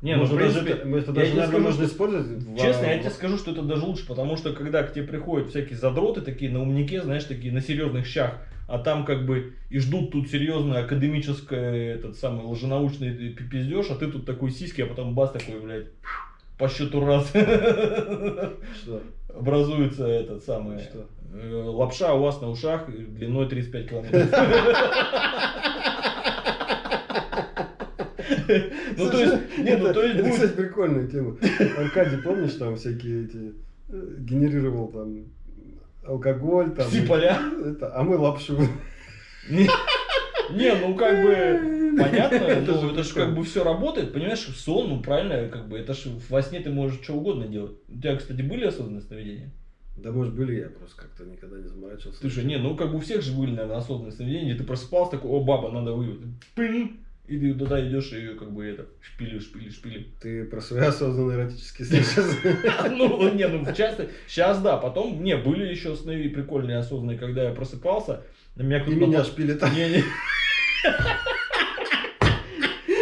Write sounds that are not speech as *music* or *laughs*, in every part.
Не, ну, в Можно даже принципе, это, даже, наверное, скажу, можно что- использовать. в- Честно, я тебе скажу, что это даже лучше, потому что когда к тебе приходят всякие задроты, такие на умнике, знаешь, такие на серьезных щах, а там как бы и ждут тут серьезное академическое, этот самый лженаучный пиздеж, а ты тут такой сиськи, а потом бас такой, блядь, по счету раз Что? образуется этот самый Что? э, лапша у вас на ушах длиной 35 километров. *laughs* Ну, то есть, не, ну, то есть это, будет- кстати, прикольная тема. Аркадий, помнишь, там всякие эти э, генерировал там алкоголь, там. Все поля. Это, а мы лапшу. Не, ну как бы понятно, Это ну, же это же как бы все работает, понимаешь, сон, ну правильно, как бы это же во сне ты можешь что угодно делать. У тебя, кстати, были осознанные сновидения? Да, может, были, я просто как-то никогда не заморачивался. Слушай, не, ну как бы у всех же были, наверное, осознанные сновидения, ты просыпался такой, о, баба, надо выйти, пынь, и ты туда идешь и как бы это, шпили, шпили, шпили. Ты про свои осознанные эротические сны *laughs* сейчас. Ну, не, ну часто, сейчас да, потом, не, были еще сны прикольные, осознанные, когда я просыпался, на меня кто-то меня напал- шпилит. Не, не.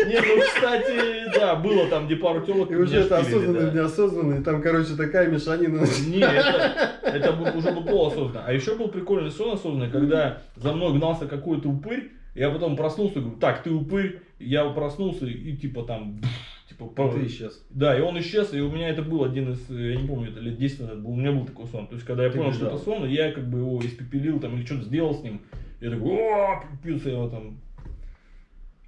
Не, ну, кстати, да, было там, где пару телок. И уже это осознанный, да. Там, короче, такая мешанина. Не, это, это уже был полуосознанно. А еще был прикольный сон осознанный, когда за мной гнался какой-то упырь, я потом проснулся и говорю, так, ты упырь, я проснулся и типа там, типа, про- Ты исчез. Да, и он исчез, и у меня это был один из, я не помню, это лет 10 назад был, у меня был такой сон. То есть, когда я Ты понял, что бежал. это сон, я как бы его испепелил там или что-то сделал с ним. Я такой, о, пился его там.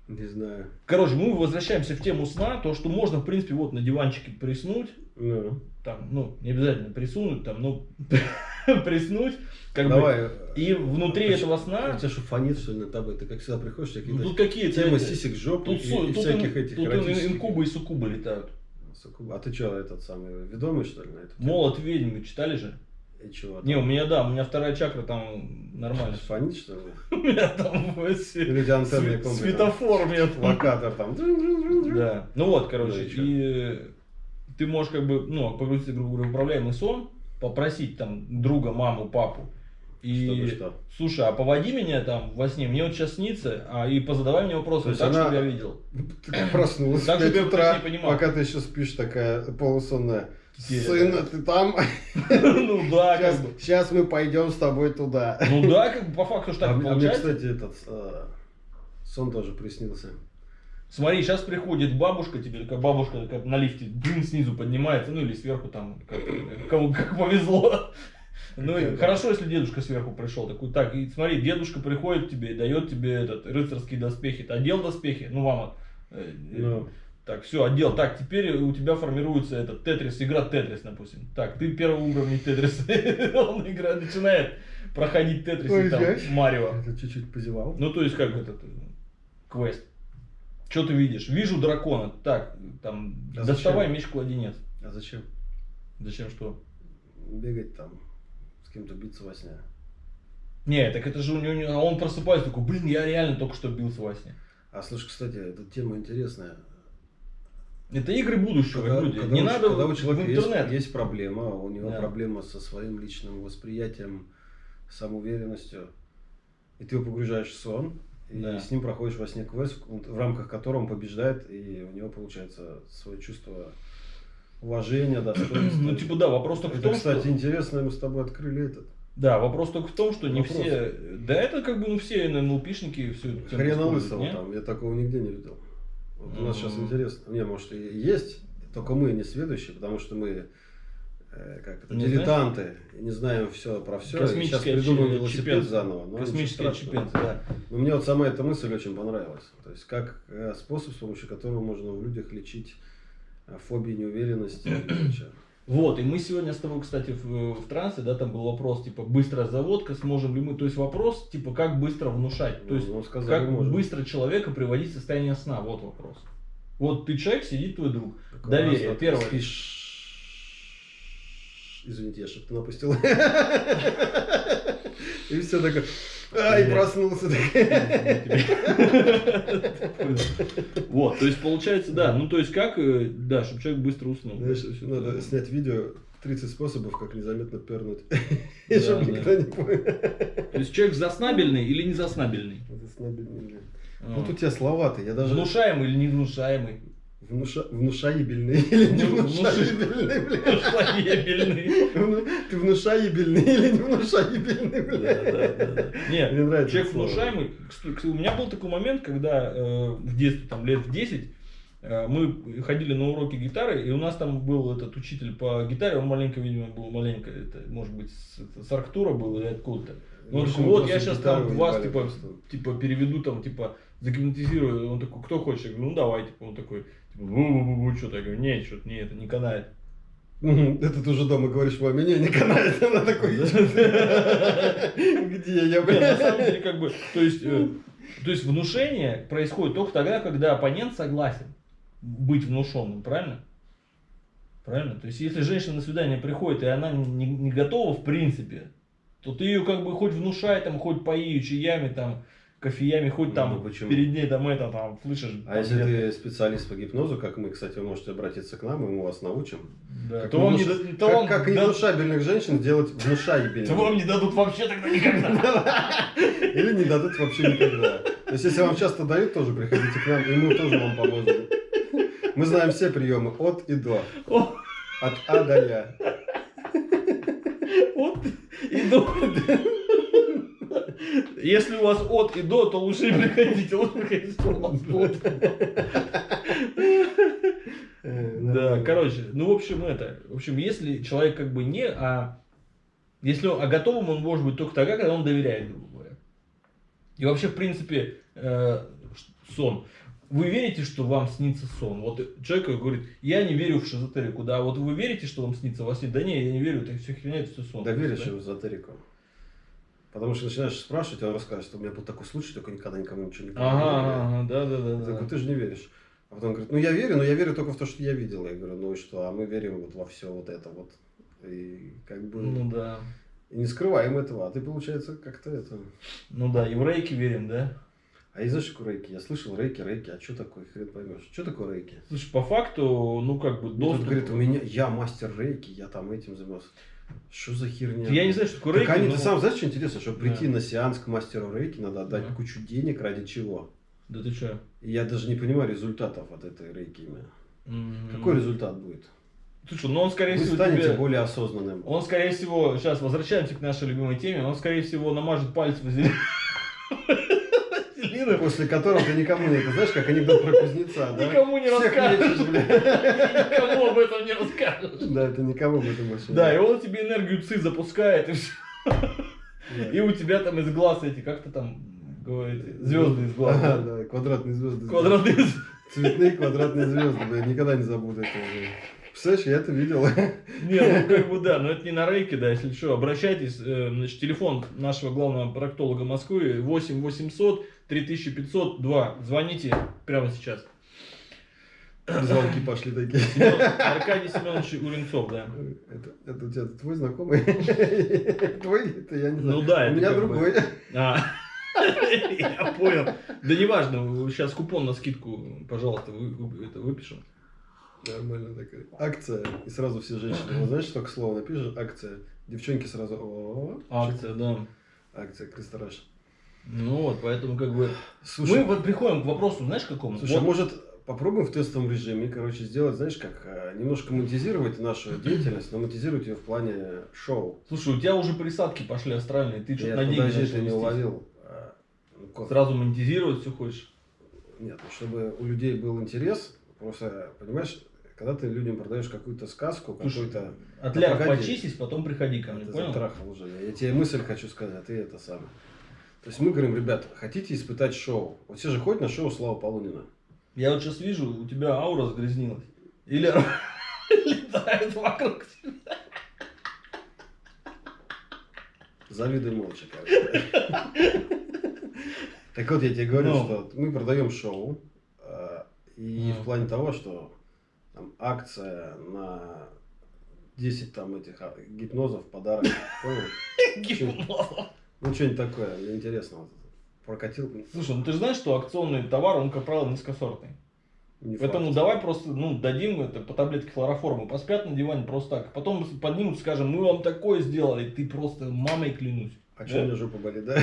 Не знаю. Короче, мы возвращаемся в тему сна, то, что можно, в принципе, вот на диванчике приснуть, Ну, там, ну, не обязательно присунуть, там, ну, *laughs* *laughs* приснуть, как бы, давай. и внутри А этого У сна, тебя что, фонит, что ли, над тобой? Ты как всегда приходишь, у тебя ну, тут какие-то, темы сисек, жоп тут, и, су- и тут всяких ин- этих тут инкубы и суккубы летают. Суккуб. А ты что, этот самый, ведомый, что ли, на тему? Молот ведьмы читали же? И чего? Не, у меня, да, у меня вторая чакра там нормально. Фонит, что ли? *laughs* У меня там у тебя антенны светофор мне Локатор там. Да. Ну вот, Ну короче, и ты можешь как бы, ну, погрузиться, грубо говоря, в управляемый сон, попросить там друга, маму, папу. И, Чтобы что? слушай, а поводи меня там во сне, мне вот сейчас снится, а и позадавай мне вопросы, так, она- чтобы я видел. *coughs* Проснулась Так, в 5 чтобы я утра, пока ты еще спишь такая полусонная. Теперь, Сын, да. ты там? *laughs* Ну да, Сейчас, как бы. сейчас мы пойдем с тобой туда. Ну да, как бы по факту что А так мне, а мне, получается. кстати, этот э, сон тоже приснился. Смотри, сейчас приходит бабушка, тебе такая бабушка такая на лифте, блин, снизу поднимается, ну или сверху там, как, кому как повезло. Ну и хорошо, если дедушка сверху пришел, такой, так, и смотри, дедушка приходит к тебе и дает тебе этот рыцарские доспехи. Ты одел доспехи? Ну, мама. э, э, Ну, Так, все, одел. Так, теперь у тебя формируется этот тетрис, игра тетрис, допустим. Так, ты первый уровень тетрис. *laughs* Он игра начинает проходить тетрис и там Марио. это чуть-чуть позевал. Ну, то есть, как этот э, квест. Что ты видишь? Вижу дракона. Так, там, А доставай зачем? меч-кладенец. А зачем Зачем что? бегать там, с кем-то биться во сне? Не, так это же у него, а он просыпается такой, блин, я реально только что бился во сне. А слушай, кстати, эта тема интересная. Это игры будущего, Когда, люди. когда Не у, надо когда у человека интернет. есть, есть проблема, у него Да. проблема со своим личным восприятием, самоуверенностью, и ты его погружаешь в сон, и Да. с ним проходишь во сне квест, в в рамках которого он побеждает, и у него получается свое чувство уважения, *clears throat* достоинства. Ну, типа, да, вопрос только в Это, том, кстати, что... интересно, мы с тобой открыли этот. Да, вопрос только в том, что не Вопрос. все... Да это как бы, ну, все НЛПшники все Хрена лысого там, я такого нигде не видел. Вот у нас сейчас интересно. Не, может и есть, только мы не сведущие, потому что мы как это, Не дилетанты, и не знаем все про все. Сейчас Космический придумаем велосипед чипенцы. заново. но Космический ничего страшного. чипенцы, да. Но мне вот сама эта мысль очень понравилась. То есть как э, способ, с помощью которого можно в людях лечить э, фобии, неуверенности и прочее. *clears throat* Вот, и мы сегодня с тобой, кстати, в, в трансе, да, там был вопрос, типа, быстрая заводка, сможем ли мы, то есть вопрос, типа, как быстро внушать, то есть, Ну, сказали, как можно. быстро человека приводить в состояние сна, вот вопрос. Вот ты человек, сидит твой друг, Так доверие, первое. спишь- Извините, я шепты напустил. И все такое. Ай, Блядь. проснулся. Вот, то есть, получается, да, ну, то есть, как, э, да, чтобы человек быстро уснул. Надо снять видео 30 способов, как незаметно пернуть. И чтобы никто не понял. То есть, человек заснабельный или не заснабельный? Это снабельный, блин. А. Вот у тебя слова-то, я даже Внушаемый или не внушаемый? Внуша... Внушаебельный или не Ну, внушаебельный, блядь? Шлаебельный. Вну- Ты внушаебельный или не внушаебельный, блядь? да, да, да. Не, Мне нравится человек внушаемый. У меня был такой момент, когда э, в детстве, там лет в 10, э, мы ходили на уроки гитары, и у нас там был этот учитель по гитаре, он маленько, видимо, был маленько, это, может быть, с, с Арктура был или откуда-то. Ну, он такой, вот я сейчас там вас, типа, типа, переведу, там, типа, загипнотизирую. Он такой, кто хочет? Я говорю, ну давай, типа, он такой, бу-бу-бу, что-то. Я говорю, нет, что-то, не, это не канает. Это ты уже дома говоришь, маме, не, не канает, *laughs* она такой, где я, на самом деле, как бы, то есть, э, то есть внушение происходит только тогда, когда оппонент согласен быть внушенным, правильно? Правильно? То есть, если женщина на свидание приходит, и она не, не готова в принципе, то ты ее как бы хоть внушай, там, хоть пои чаями, там, кофеями, хоть там ну почему? перед ней там это, там, слышишь. А там если ты специалист по гипнозу, как мы, кстати, вы можете обратиться к нам, и мы вас научим. да, Как, то вам не, внуш- то как, вам как да- невнушабельных женщин делать внушаебельными. то вам не дадут вообще тогда никогда. *laughs* Или не дадут вообще никогда. То есть, если вам часто дают, тоже приходите к нам, и мы тоже вам поможем. Мы знаем все приемы от и до. От А до Я. От и до. Если у вас от и до, то лучше не приходите. Лучше приходите, если у вас от. Э, Да, короче, ну, в общем, это. В общем, если человек как бы не, а... Если он, а готовым он может быть только тогда, когда он доверяет, грубо говоря. И вообще, в принципе, э, сон. Вы верите, что вам снится сон? Вот человек говорит, я не верю в шизотерику, да, вот вы верите, что вам снится во сне? Да не, я не верю, это все херня, это все сон. Да веришь Да? в эзотерику. Потому что начинаешь спрашивать, он расскажет, что у меня был такой случай, только никогда никому ничего не говорил. ага, ага, да, да, да. Я да. ты же не веришь. А потом говорит, ну я верю, но я верю только в то, что я видел. Я говорю, ну и что, а мы верим вот во все вот это вот. И как бы Ну да. и не скрываем этого. А ты, получается, как-то это... Ну да, и в рейки верим, да? А и знаешь, такое рейки? Я слышал рейки, рейки, а что такое, хрен поймешь. Что такое рейки? Слушай, по факту, ну как бы Мне тут доступ... говорит, у меня, я мастер рейки, я там этим занимался. Что за херня? Я не знаю, что такое Так рейки, они, но- ты сам знаешь, что интересно, чтобы прийти Да. на сеанс к мастеру рейки, надо отдать Да. кучу денег ради чего? Да ты что? Я даже не понимаю результатов от этой рейки. именно. Какой результат будет? Слушай, ну он скорее Вы всего станете тебе- более осознанным. Он, скорее всего, сейчас возвращаемся к нашей любимой теме, он, скорее всего, намажет палец вазелином. *laughs* Вазелином. После которого ты никому не это знаешь, как анекдот про кузнеца, да? Никому не Всех расскажешь. Никому об этом не расскажешь. Да, это никому об этом вообще. Да, и он тебе энергию ЦИ запускает, и все. Да. И у тебя там из глаз эти, как то там говорите, звезды из глаз. Ага, да, квадратные звезды. Квадратные звезды. Цветные квадратные звезды, бля, никогда не забуду этого. Представляешь, я это видел. Не, ну как бы да, но это не на рейке, да, если что, обращайтесь, э, значит, телефон нашего главного проктолога Москвы 8 800 3502, звоните прямо сейчас. Звонки пошли такие. Семен- Аркадий Семенович Уренцов, да. Это, это у тебя твой знакомый? Твой? Это я не знаю. Ну да, У меня бы- другой. А, *laughs* я понял. Да неважно, сейчас купон на скидку, пожалуйста, вы- это выпишем. Нормально такая. Акция. И сразу все женщины. Вот знаешь, только слово напишешь, акция. Девчонки сразу, о, Акция, да. акция, крестораж. Ну вот, поэтому как бы... Слушай, Мы вот приходим к вопросу, знаешь, какому? слушай, Вот- может попробуем в тестовом режиме, короче, сделать, знаешь, как э, немножко монетизировать нашу деятельность, но монетизировать ее в плане шоу. Слушай, у тебя уже присадки пошли астральные, ты что-то на деньги подожди, ты не уловил. а, ну, Сразу монетизировать все хочешь. Нет, ну, чтобы у людей был интерес, просто, понимаешь, когда ты людям продаешь какую-то сказку, Слушай, какой-то... От Да ляров погоди. почистись, потом приходи ко А, мне, ты понял? затрахал уже. Я тебе мысль хочу сказать, а ты это самое. То есть мы говорим, ребят, хотите испытать шоу? Вот все же ходят на шоу Слава Полунина. Я вот сейчас вижу, у тебя аура загрязнилась. Или *laughs* летает вокруг тебя. Завидуй молча, короче. Так вот, я тебе говорю, Ну. что мы продаем шоу. э, И Ну. в плане того, что там, акция на 10 там этих а, гипнозов, подарок. Понял? *laughs* Гипноз. Ну, что-нибудь такое, мне интересно. Прокатил. Слушай, ну ты же знаешь, что акционный товар, он, как правило, низкосортный. Не Поэтому факт. давай просто, ну, дадим это по таблетке хлороформа, поспят на диване просто так. Потом поднимут, скажем, мы вам такое сделали, ты просто мамой клянусь. А что у меня жопа болит, да? *laughs*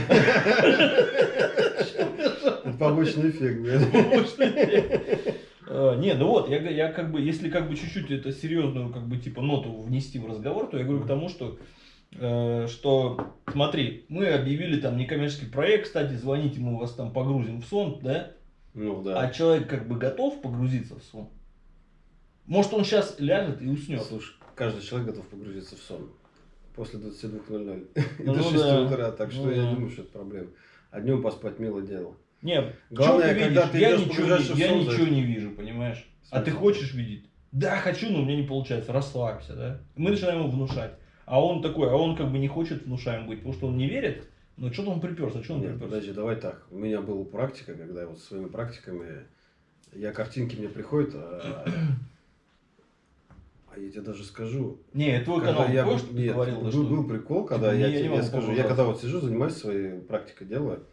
Побочный эффект, блядь. А, да. Не, ну вот, я, я как бы, если как бы чуть-чуть это серьезную, как бы, типа, ноту внести в разговор, то я говорю к тому, что, э, что, смотри, мы объявили там некоммерческий проект, кстати, звоните, мы вас там погрузим в сон, да? Ну А да. человек как бы готов погрузиться в сон? Может, он сейчас ляжет и уснет? Слушай, каждый человек готов погрузиться в сон. После 22.00 и *laughs* Ну до 6 да. утра. Так что Ну я не думаю, что это проблема. А днем поспать милое дело. Нет, Главное, ты когда видишь? ты я ничего, не, я ничего не вижу, понимаешь? А ты хочешь видеть? Да, хочу, но у меня не получается. Расслабься, да? Мы начинаем ему внушать. А он такой, а он как бы не хочет внушаем быть, потому что он не верит. Но что-то он приперся, что он Нет, приперся? подожди, давай так. У меня была практика, когда я вот своими практиками, я картинки мне приходят, а, а я тебе даже скажу, Не, твой когда канал, я помнишь, нет, говорил? был, что- был прикол, когда типа, я не- я не тебе могу скажу, я когда вот сижу, занимаюсь своей практикой, делаю,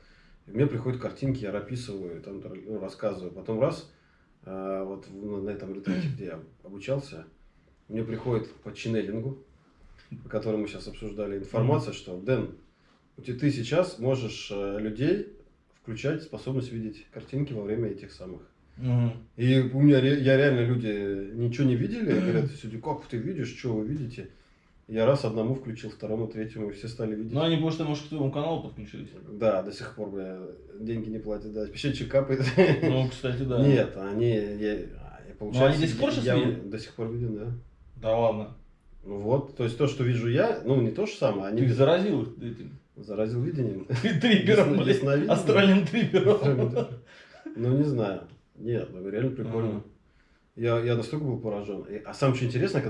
мне приходят картинки, я описываю, там, ну, рассказываю. Потом раз, а, вот на этом ретрите, где я обучался, мне приходит по ченнелингу, по которому мы сейчас обсуждали, информация, что, Дэн, ты сейчас можешь э, людей включать способность видеть картинки во время этих самых. Мгм. И у меня я реально люди ничего не видели, говорят, люди, как ты видишь, что вы видите? Я раз одному включил, второму, третьему, и все стали видеть. Ну, они, потому что, может, к твоему каналу подключились. Да, до сих пор бля, деньги не платят, да, пищечек капает. Ну, кстати, да. Нет, они, я, получается, Ну, они до сих пор щас я видят? До сих пор виден, да. Да ладно. Ну вот, то есть то, что вижу я, ну не то же самое, они Ты без- заразил их этим заразил видением. *laughs* трипером, блядь. Астральным трипером. Ну не знаю. Нет, ну реально прикольно. Я, я настолько был поражен. А самое что интересно,